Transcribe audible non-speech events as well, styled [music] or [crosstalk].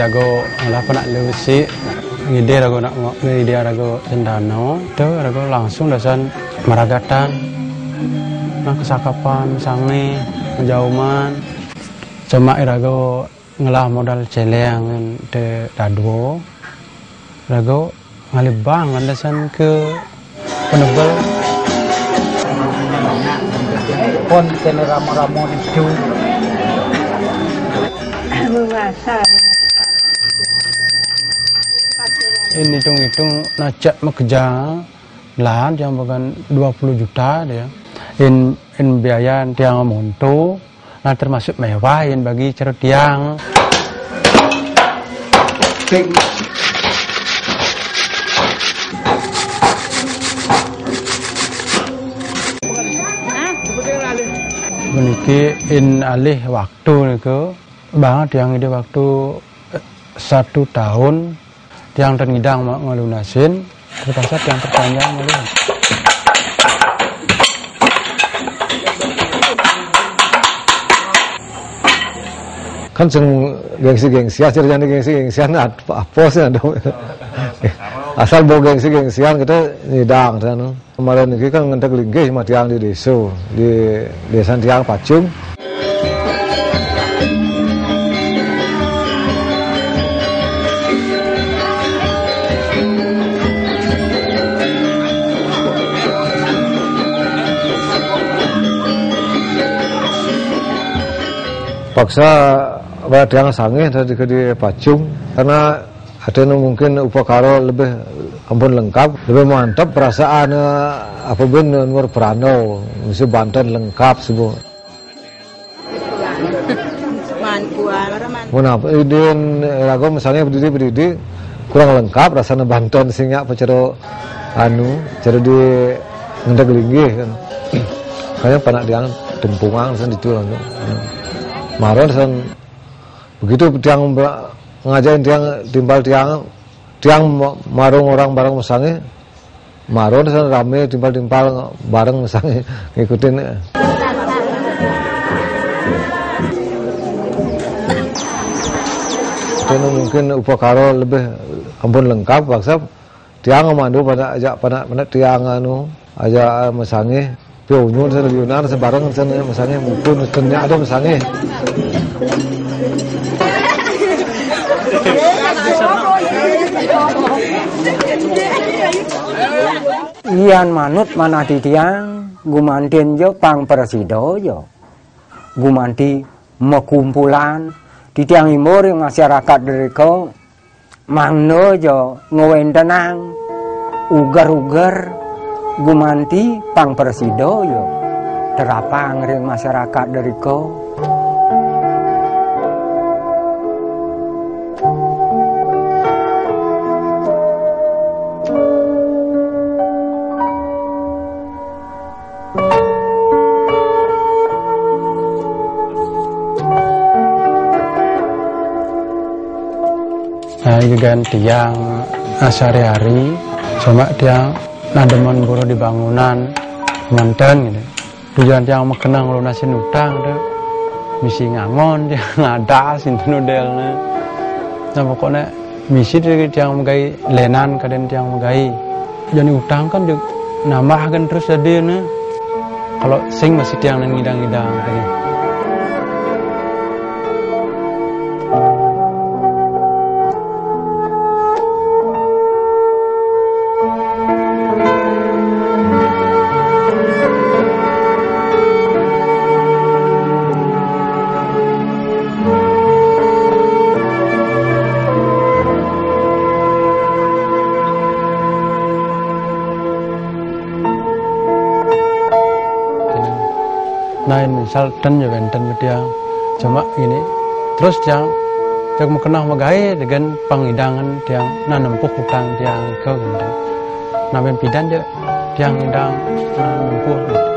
rago ala nak lewisi ngide rago nak ngide rago cendano itu rago langsung dasan maragatan. Nang kesakapan sange menjauman. Cuma rago ngelah modal celeng de dadwo rago ngalibang landasan ke penebel pon kene ramo-ramo itu ini hitung-hitung najak mekerja lah yang bukan 20 juta dia. In in biaya tiang monto nah termasuk mewah in bagi cerut tiang. Meniki in alih waktu niku banget yang ide waktu eh, satu tahun tiang ternidang ngelunasin terpaksa tiang terpanjang ngelun kan sing gengsi-gengsi aja jadi gengsi-gengsian apa sih ada asal bawa gengsi-gengsian kita nidang kan kemarin ini kan ngentek linggih sama tiang di desa di desa tiang pacung paksa yang sange dari ke di Pacung karena ada yang mungkin upakaro lebih ampun lengkap lebih mantap perasaan apa pun nur perano mesti Banten lengkap semua Mana idin rago misalnya berdiri berdiri kurang lengkap rasanya Banten sehingga apa cero anu cero di ngendak linggih kan. [clears throat] Kayaknya panak diang tempungan sen itu Maron begitu tiang ngajain tiang timbal tiang tiang marung orang bareng misalnya maron sen rame timbal timbal bareng misalnya [laughs] ngikutin. Dan mungkin upakaro lebih ampun lengkap paksa tiang mandu pada ajak pada pada tiang anu aja misalnya Pionyun sa Leonar sa barang sa misalnya mungkin kenya ada misalnya Ian manut mana tiang gumantin jo pang presido jo gumanti mekumpulan di tiang imur masyarakat dari kau mangno ngowen tenang ugar-ugar gumanti pang persido yo. Terapang ring masyarakat dari ko Nah, juga tiang sehari-hari cuma tiang nah demen buru di bangunan manten gitu. Tujuan yang mengenang nasi utang tuh misi ngangon [laughs] dia ngada sintu nudelnya nah pokoknya misi dia yang megai lenan kadang yang megai. Jadi utang kan juga nambah kan terus jadi nih kalau sing masih tiang ngidang-ngidang kayak misal dan ya benten dia cuma ini terus yang mau kenal magai dengan pengidangan yang nanempuh hutang yang ke benten namen pidan je tiang indang uh, nempuh